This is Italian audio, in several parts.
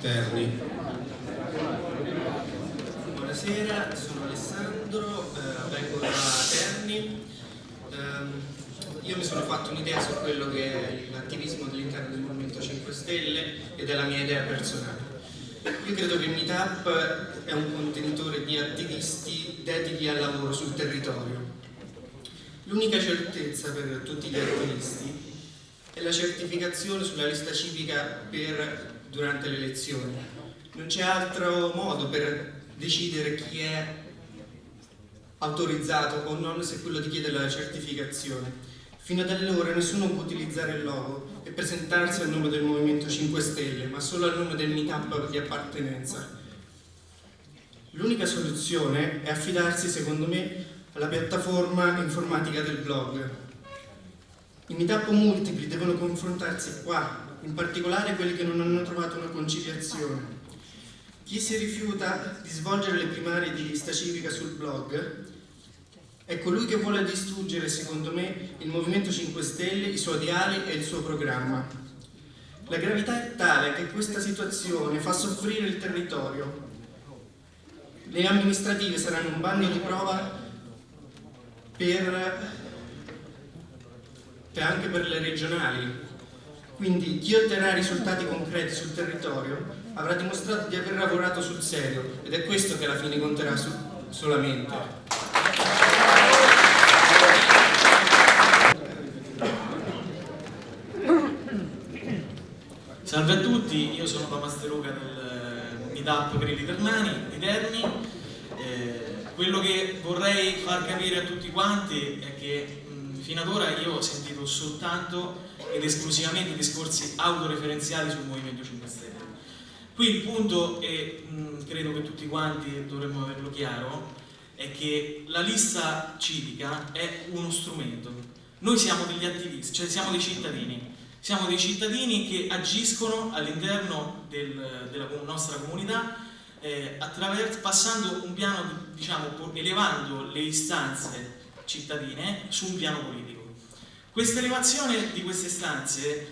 Terni. Buonasera, sono Alessandro, eh, vengo da Terni. Eh, io mi sono fatto un'idea su quello che è l'attivismo all'interno del Movimento 5 Stelle e della mia idea personale. Io credo che il Meetup è un contenitore di attivisti dediti al lavoro sul territorio. L'unica certezza per tutti gli attivisti è la certificazione sulla lista civica per durante le elezioni. Non c'è altro modo per decidere chi è autorizzato o non se quello di chiedere la certificazione. Fino ad allora nessuno può utilizzare il logo e presentarsi al nome del Movimento 5 Stelle, ma solo al nome del meetup di appartenenza. L'unica soluzione è affidarsi, secondo me, alla piattaforma informatica del blog. I meetup multipli devono confrontarsi qua, in particolare quelli che non hanno trovato una conciliazione. Chi si rifiuta di svolgere le primarie di lista civica sul blog è colui che vuole distruggere, secondo me, il Movimento 5 Stelle, i suoi ideali e il suo programma. La gravità è tale che questa situazione fa soffrire il territorio. Le amministrative saranno un bagno di prova per, per anche per le regionali, quindi chi otterrà risultati concreti sul territorio avrà dimostrato di aver lavorato sul serio ed è questo che alla fine conterà su, solamente. Salve a tutti, io sono Pamasteruca del Meetup Grilli Ternani di Terni. Eh, quello che vorrei far capire a tutti quanti è che mh, fino ad ora io ho sentito soltanto ed esclusivamente discorsi autoreferenziali sul Movimento 5 Stelle. Qui il punto, e mh, credo che tutti quanti dovremmo averlo chiaro, è che la lista civica è uno strumento. Noi siamo degli attivisti, cioè siamo dei cittadini. Siamo dei cittadini che agiscono all'interno del, della nostra comunità eh, passando un piano, diciamo, elevando le istanze cittadine su un piano politico. Questa elevazione di queste stanze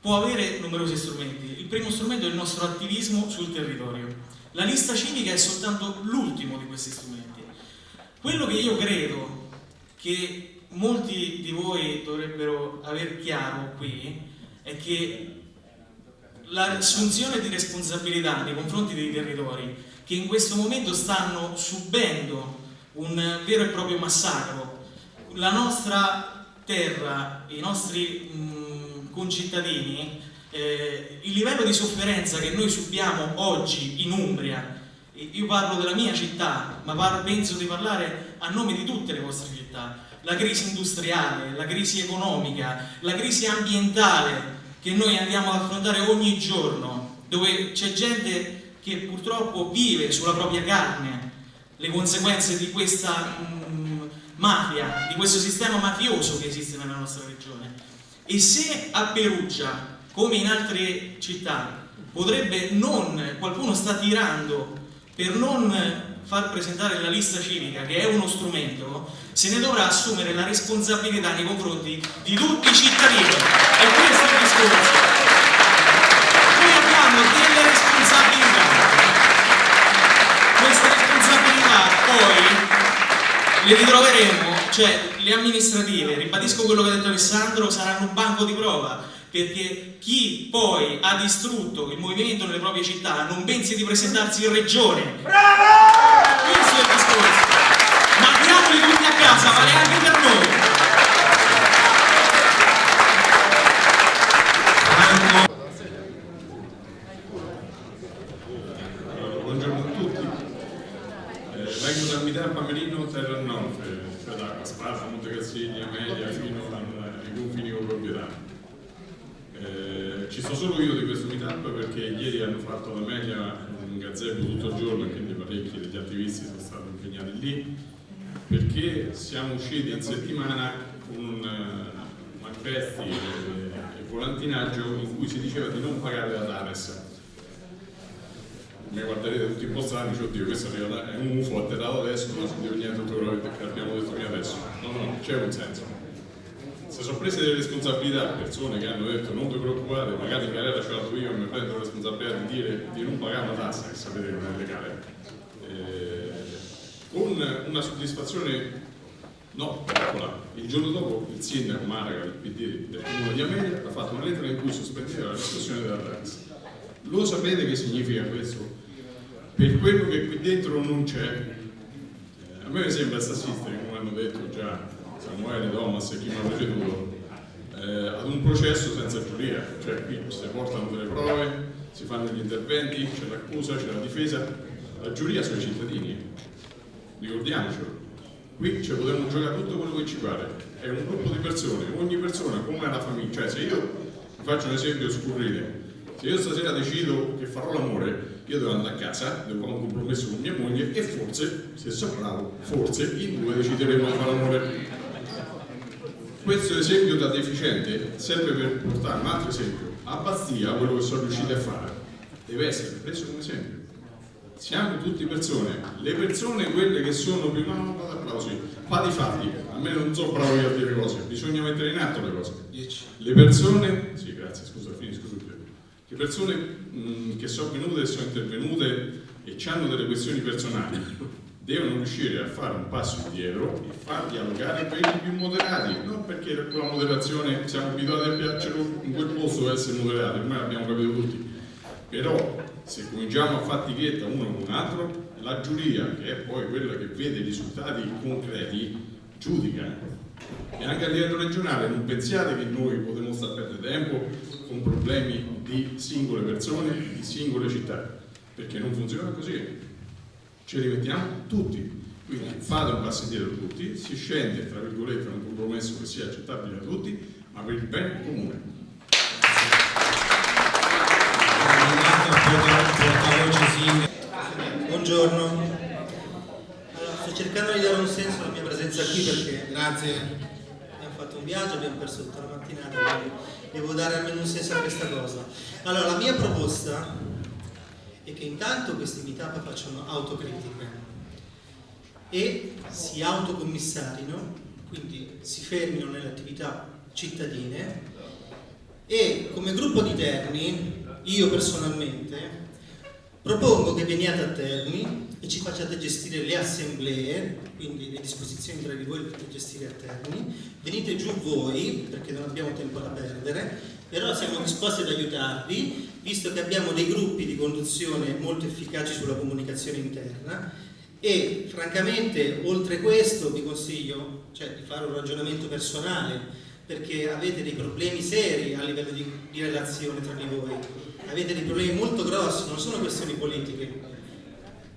può avere numerosi strumenti. Il primo strumento è il nostro attivismo sul territorio. La lista civica è soltanto l'ultimo di questi strumenti. Quello che io credo che molti di voi dovrebbero aver chiaro qui è che l'assunzione di responsabilità nei confronti dei territori che in questo momento stanno subendo un vero e proprio massacro, la nostra terra i nostri mh, mm, concittadini, eh, il livello di sofferenza che noi subiamo oggi in Umbria, io parlo della mia città, ma parlo, penso di parlare a nome di tutte le vostre città, la crisi industriale, la crisi economica, la crisi ambientale che noi andiamo ad affrontare ogni giorno, dove c'è gente che purtroppo vive sulla propria carne. Le conseguenze di questa mh, mm, mafia, di questo sistema mafioso che esiste nella nostra regione. E se a Perugia, come in altre città, potrebbe non, qualcuno sta tirando per non far presentare la lista civica, che è uno strumento, se ne dovrà assumere la responsabilità nei confronti di tutti i cittadini. E questo è il discorso. Le ritroveremo, cioè le amministrative, ribadisco quello che ha detto Alessandro, saranno un banco di prova, perché chi poi ha distrutto il movimento nelle proprie città non pensi di presentarsi in regione. Bravo! Questo è il discorso. Mandiamoli tutti a casa, vale anche per noi. Fatto la media un gazebo tutto il giorno quindi parecchi degli attivisti sono stati impegnati lì perché siamo usciti in settimana con un uh, manifesti e, volantinaggio in cui si diceva di non pagare la TARES. Mi guarderete tutti impostati dice oddio questo è un UFO atterrato adesso non si deve niente tutto quello che abbiamo detto fino adesso. No no c'è un senso si sono prese delle responsabilità persone che hanno detto non vi preoccupate, magari in galera ce la do io e mi prendo la responsabilità di dire di non pagare una tassa, che sapete che non è legale, eh, con una soddisfazione no, piccola. Il giorno dopo il sindaco Maraga del PD del comune di Amelia ha fatto una lettera in cui sospendeva la riscossione della tassa. Lo sapete che significa questo? Per quello che qui dentro non c'è, eh, a me sembra sta come hanno detto già Samuele, Thomas e chi mi ha preceduto, eh, ad un processo senza giuria, cioè qui si portano delle prove, si fanno gli interventi, c'è l'accusa, c'è la difesa, la giuria sono i cittadini, ricordiamocelo. Qui ci potremmo giocare tutto quello che ci pare, è un gruppo di persone, ogni persona come una famiglia, cioè se io faccio un esempio scurrile, se io stasera decido che farò l'amore, io devo andare a casa, devo fare un compromesso con mia moglie e forse, se sono bravo, forse in due decideremo di fare l'amore. Questo esempio da deficiente serve per portare un altro esempio. A Bastia, quello che sono riusciti a fare, deve essere preso come esempio. Siamo tutti persone, le persone quelle che sono più no, no, vado applausi, fatti fatti, a me non so bravo io a dire cose, bisogna mettere in atto le cose. Le persone, sì grazie, scusa, finisco subito. Le persone mh, che sono venute e sono intervenute e hanno delle questioni personali devono riuscire a fare un passo indietro e far dialogare quelli più moderati, non perché con la moderazione siamo abituati a piacere in quel posto a essere moderati, ormai l'abbiamo capito tutti, però se cominciamo a fatichetta uno con un altro, la giuria, che è poi quella che vede i risultati concreti, giudica. E anche a livello regionale non pensiate che noi potremmo stare a perdere tempo con problemi di singole persone, di singole città, perché non funziona così ci rimettiamo tutti. Quindi fate un passo indietro tutti, si scende tra virgolette un compromesso che sia accettabile a tutti, ma per il bene comune. Buongiorno. Allora, sto cercando di dare un senso alla mia presenza qui perché Grazie. abbiamo fatto un viaggio, abbiamo perso tutta la mattinata, quindi devo dare almeno un senso a questa cosa. Allora, la mia proposta e che intanto questi meetup facciano autocritica e si autocommissarino, quindi si fermino nelle attività cittadine e come gruppo di Terni, io personalmente, propongo che veniate a Terni e ci facciate gestire le assemblee, quindi le disposizioni tra di voi per gestire a Terni, venite giù voi, perché non abbiamo tempo da perdere, però siamo disposti ad aiutarvi, visto che abbiamo dei gruppi di conduzione molto efficaci sulla comunicazione interna. E francamente oltre questo vi consiglio cioè, di fare un ragionamento personale perché avete dei problemi seri a livello di, di relazione tra di voi, avete dei problemi molto grossi, non sono questioni politiche,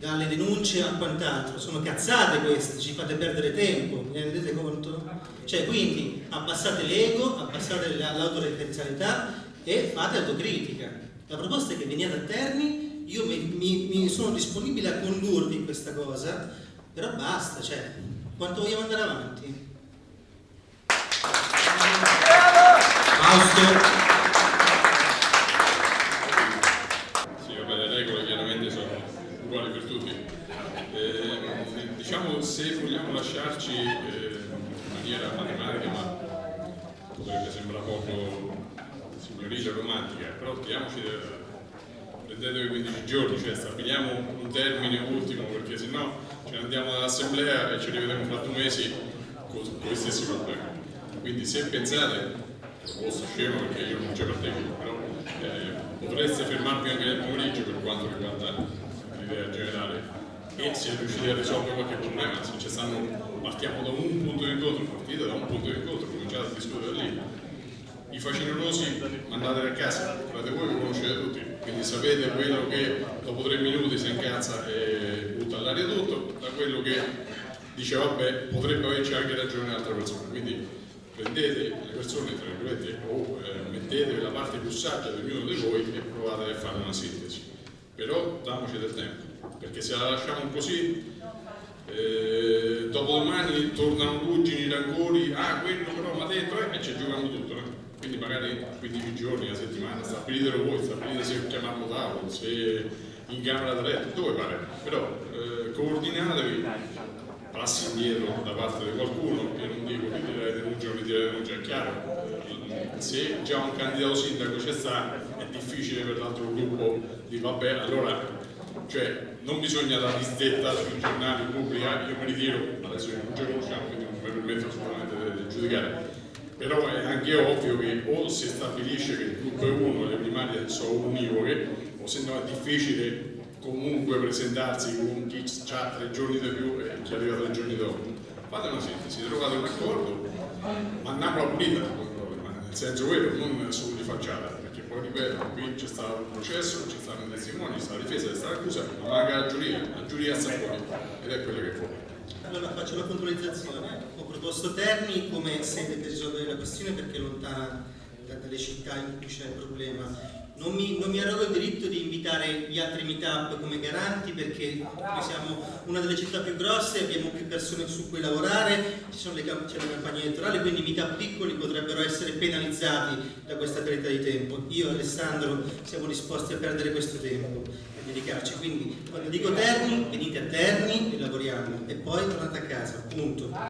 dalle denunce a quant'altro, sono cazzate queste, ci fate perdere tempo, mi rendete conto? Cioè quindi abbassate l'ego, abbassate l'autoreferenzialità e fate autocritica. La proposta è che veniate a Terni, io mi, mi, mi sono disponibile a condurvi in questa cosa, però basta, cioè, quanto vogliamo andare avanti? Fausto. diciamo se vogliamo lasciarci eh, in maniera matematica, ma potrebbe sembrare poco signorile romantica, però diamoci prendetevi 15 giorni, cioè stabiliamo un termine ultimo perché sennò ce ne andiamo dall'assemblea e ci rivediamo fra due mesi con, gli stessi problemi. Quindi se pensate, posso scemo perché io non ci partecipo, però eh, potreste fermarvi anche nel pomeriggio per quanto riguarda l'idea generale e si è riusciti a risolvere qualche problema, se ci stanno, partiamo da un punto di incontro, partite da un punto di incontro, cominciate a discutere lì. I facinolosi mandateli a casa, fate voi che conoscete tutti, quindi sapete quello che dopo tre minuti si incazza e butta all'aria tutto, da quello che dice vabbè potrebbe averci anche ragione un'altra persona. Quindi prendete le persone tra virgolette o eh, mettetevi la parte più saggia di ognuno di voi e provate a fare una sintesi. Però damoci del tempo perché se la lasciamo così eh, dopodomani tornano ruggini, rancori, ah quello però mi ha detto eh, e ci giocano tutto, no? Quindi magari 15 giorni, una settimana, stabilitelo voi, stabilite se chiamarlo tavolo, se in camera da letto, dove pare, però eh, coordinatevi passi indietro da parte di qualcuno, io non dico ritirare denuncia o ritirare denuncia, è chiaro, se già un candidato sindaco c'è sta è difficile per l'altro gruppo di vabbè, allora cioè, non bisogna dare listetta sui giornali pubblica, io mi ritiro, adesso non ci conosciamo, quindi non mi permetto assolutamente di giudicare, però è anche ovvio che o si stabilisce che il gruppo è uno, le primarie sono univoche, o se no è difficile comunque presentarsi con chi ha tre giorni di più e chi arriva tre giorni dopo. Fate una sintesi, trovate un accordo, andiamo a pulita, nel senso quello, non solo di facciata, perché poi ripeto, qui c'è stato un processo, c'è stato un testimone, c'è stata la difesa, c'è stata l'accusa, ma manca la giuria, la giuria sta fuori ed è quello che fa. Allora faccio una puntualizzazione. Ho proposto Terni come sede per risolvere la questione perché è lontana da- dalle città in cui c'è il problema. Non mi, non mi arrogo il diritto di invitare gli altri meetup come garanti perché noi siamo una delle città più grosse, abbiamo più persone su cui lavorare, c'è la campagna elettorale, quindi i meetup piccoli potrebbero essere penalizzati da questa perdita di tempo. Io e Alessandro siamo disposti a perdere questo tempo e dedicarci. Quindi quando dico Terni, venite a Terni e lavoriamo e poi tornate a casa, punto.